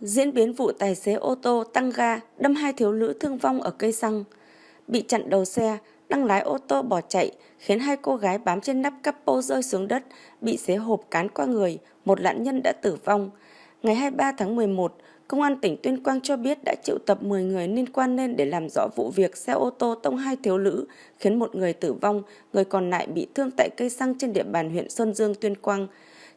Diễn biến vụ tài xế ô tô tăng ga đâm hai thiếu nữ thương vong ở cây xăng. Bị chặn đầu xe, đang lái ô tô bỏ chạy, khiến hai cô gái bám trên nắp capo rơi xuống đất, bị xế hộp cán qua người, một nạn nhân đã tử vong. Ngày 23 tháng 11, Công an tỉnh Tuyên Quang cho biết đã triệu tập 10 người liên quan lên để làm rõ vụ việc xe ô tô tông hai thiếu nữ, khiến một người tử vong, người còn lại bị thương tại cây xăng trên địa bàn huyện Sơn Dương, Tuyên Quang.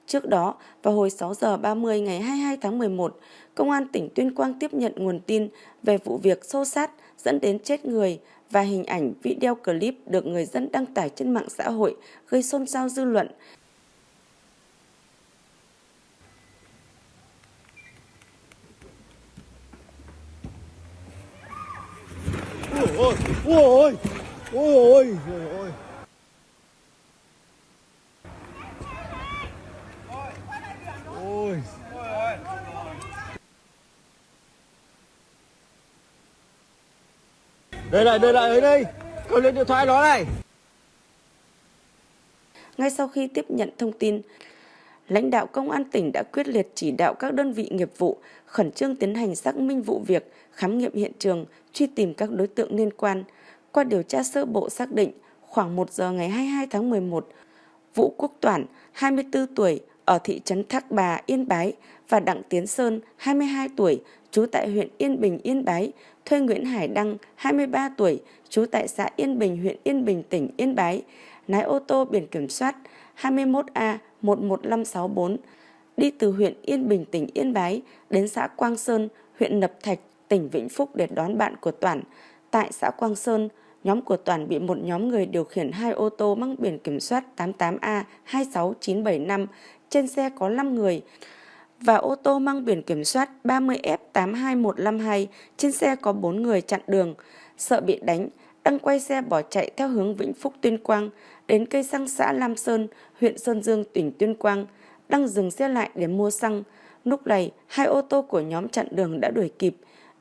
Trước đó, vào hồi 6 giờ 30 ngày 22 tháng 11, Công an tỉnh Tuyên Quang tiếp nhận nguồn tin về vụ việc xô sát dẫn đến chết người và hình ảnh video clip được người dân đăng tải trên mạng xã hội gây xôn xao dư luận. ôi ôi ôi ôi ôi ôi đây này đây này đây cầm lên điện thoại nó này ngay sau khi tiếp nhận thông tin lãnh đạo công an tỉnh đã quyết liệt chỉ đạo các đơn vị nghiệp vụ khẩn trương tiến hành xác minh vụ việc, khám nghiệm hiện trường, truy tìm các đối tượng liên quan. Qua điều tra sơ bộ xác định, khoảng 1 giờ ngày 22 tháng 11, Vũ Quốc Toản, 24 tuổi, ở thị trấn Thác Bà, Yên Bái và Đặng Tiến Sơn, 22 tuổi, trú tại huyện Yên Bình, Yên Bái, thuê Nguyễn Hải Đăng, 23 tuổi, trú tại xã Yên Bình, huyện Yên Bình, tỉnh Yên Bái, lái ô tô biển kiểm soát 21A 11564 đi từ huyện Yên Bình, tỉnh Yên Bái đến xã Quang Sơn, huyện Nập Thạch, tỉnh Vĩnh Phúc để đón bạn của Toản. Tại xã Quang Sơn, nhóm của Toản bị một nhóm người điều khiển hai ô tô mang biển kiểm soát 88A 26975, trên xe có 5 người và ô tô mang biển kiểm soát 30F82152, trên xe có 4 người chặn đường. Sợ bị đánh, đăng quay xe bỏ chạy theo hướng Vĩnh Phúc Tuyên Quang đến cây xăng xã Lam Sơn, huyện Sơn Dương, tỉnh Tuyên Quang, đăng dừng xe lại để mua xăng. Lúc này, hai ô tô của nhóm chặn đường đã đuổi kịp,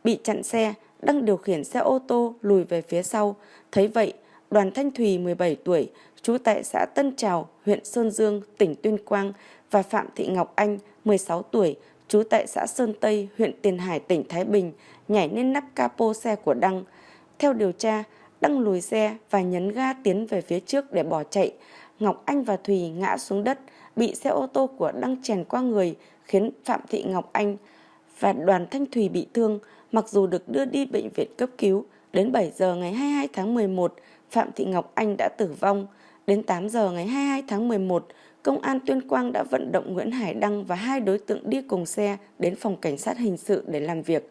bị chặn xe, đăng điều khiển xe ô tô lùi về phía sau. Thấy vậy, Đoàn Thanh Thùy 17 tuổi, trú tại xã Tân Trào, huyện Sơn Dương, tỉnh Tuyên Quang và Phạm Thị Ngọc Anh, 16 tuổi, trú tại xã Sơn Tây, huyện Tiền Hải, tỉnh Thái Bình, nhảy lên nắp capo xe của Đăng. Theo điều tra, Đăng lùi xe và nhấn ga tiến về phía trước để bỏ chạy. Ngọc Anh và Thùy ngã xuống đất, bị xe ô tô của Đăng chèn qua người, khiến Phạm Thị Ngọc Anh và Đoàn Thanh Thùy bị thương, mặc dù được đưa đi bệnh viện cấp cứu. Đến 7 giờ ngày 22 tháng 11, Phạm Thị Ngọc Anh đã tử vong. Đến 8 giờ ngày 22 tháng 11, Công an Tuyên Quang đã vận động Nguyễn Hải Đăng và hai đối tượng đi cùng xe đến phòng cảnh sát hình sự để làm việc.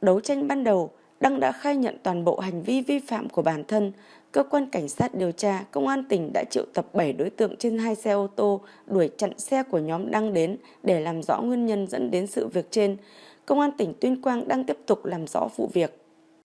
Đấu tranh ban đầu, Đăng đã khai nhận toàn bộ hành vi vi phạm của bản thân. Cơ quan cảnh sát điều tra, công an tỉnh đã triệu tập 7 đối tượng trên hai xe ô tô đuổi chặn xe của nhóm Đăng đến để làm rõ nguyên nhân dẫn đến sự việc trên. Công an tỉnh Tuyên Quang đang tiếp tục làm rõ vụ việc.